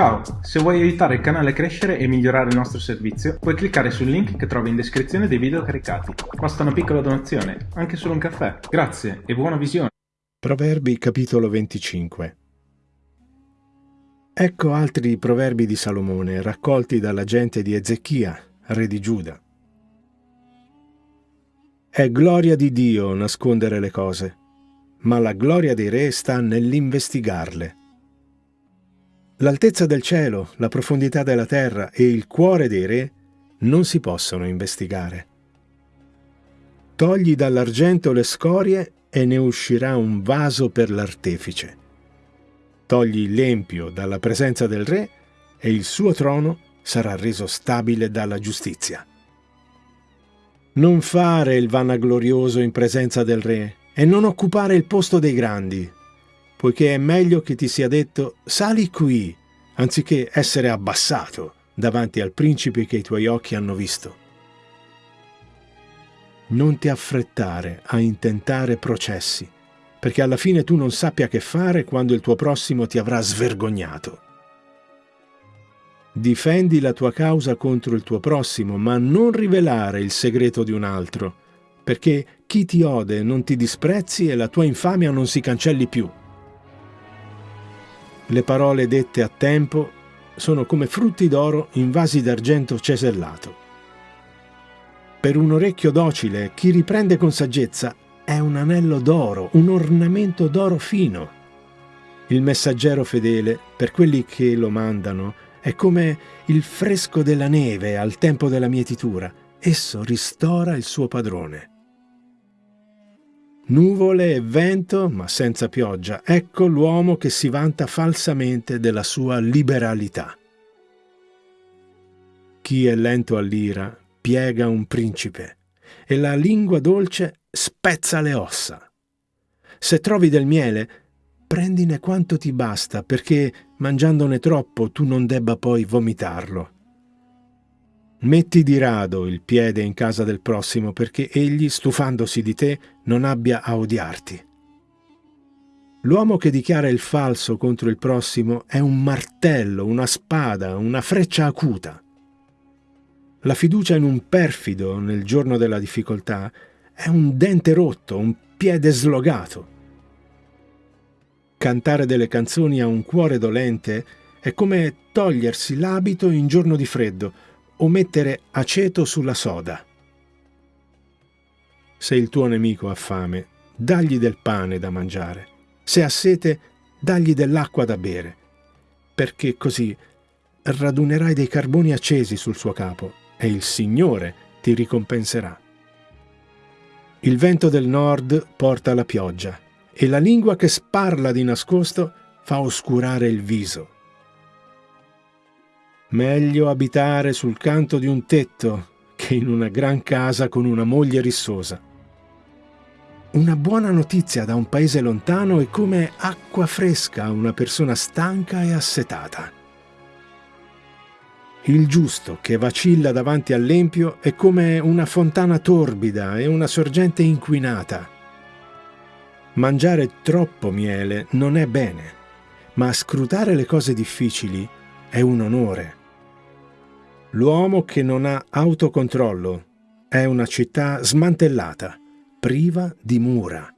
Ciao, se vuoi aiutare il canale a crescere e migliorare il nostro servizio, puoi cliccare sul link che trovi in descrizione dei video caricati. Basta una piccola donazione, anche solo un caffè. Grazie e buona visione. Proverbi capitolo 25 Ecco altri proverbi di Salomone raccolti dalla gente di Ezechia, re di Giuda. È gloria di Dio nascondere le cose, ma la gloria dei re sta nell'investigarle. L'altezza del cielo, la profondità della terra e il cuore dei re non si possono investigare. Togli dall'argento le scorie e ne uscirà un vaso per l'artefice. Togli l'empio dalla presenza del re e il suo trono sarà reso stabile dalla giustizia. Non fare il vanaglorioso in presenza del re e non occupare il posto dei grandi, poiché è meglio che ti sia detto sali qui, anziché essere abbassato davanti al principe che i tuoi occhi hanno visto. Non ti affrettare a intentare processi, perché alla fine tu non sappia che fare quando il tuo prossimo ti avrà svergognato. Difendi la tua causa contro il tuo prossimo, ma non rivelare il segreto di un altro, perché chi ti ode non ti disprezzi e la tua infamia non si cancelli più. Le parole dette a tempo sono come frutti d'oro in vasi d'argento cesellato. Per un orecchio docile, chi riprende con saggezza è un anello d'oro, un ornamento d'oro fino. Il messaggero fedele, per quelli che lo mandano, è come il fresco della neve al tempo della mietitura. Esso ristora il suo padrone. Nuvole e vento, ma senza pioggia. Ecco l'uomo che si vanta falsamente della sua liberalità. Chi è lento all'ira piega un principe, e la lingua dolce spezza le ossa. Se trovi del miele, prendine quanto ti basta, perché mangiandone troppo tu non debba poi vomitarlo. Metti di rado il piede in casa del prossimo perché egli, stufandosi di te, non abbia a odiarti. L'uomo che dichiara il falso contro il prossimo è un martello, una spada, una freccia acuta. La fiducia in un perfido nel giorno della difficoltà è un dente rotto, un piede slogato. Cantare delle canzoni a un cuore dolente è come togliersi l'abito in giorno di freddo, o mettere aceto sulla soda. Se il tuo nemico ha fame, dagli del pane da mangiare. Se ha sete, dagli dell'acqua da bere, perché così radunerai dei carboni accesi sul suo capo e il Signore ti ricompenserà. Il vento del nord porta la pioggia e la lingua che sparla di nascosto fa oscurare il viso. Meglio abitare sul canto di un tetto che in una gran casa con una moglie rissosa. Una buona notizia da un paese lontano è come acqua fresca a una persona stanca e assetata. Il giusto che vacilla davanti all'empio è come una fontana torbida e una sorgente inquinata. Mangiare troppo miele non è bene, ma scrutare le cose difficili è un onore. L'uomo che non ha autocontrollo è una città smantellata, priva di mura.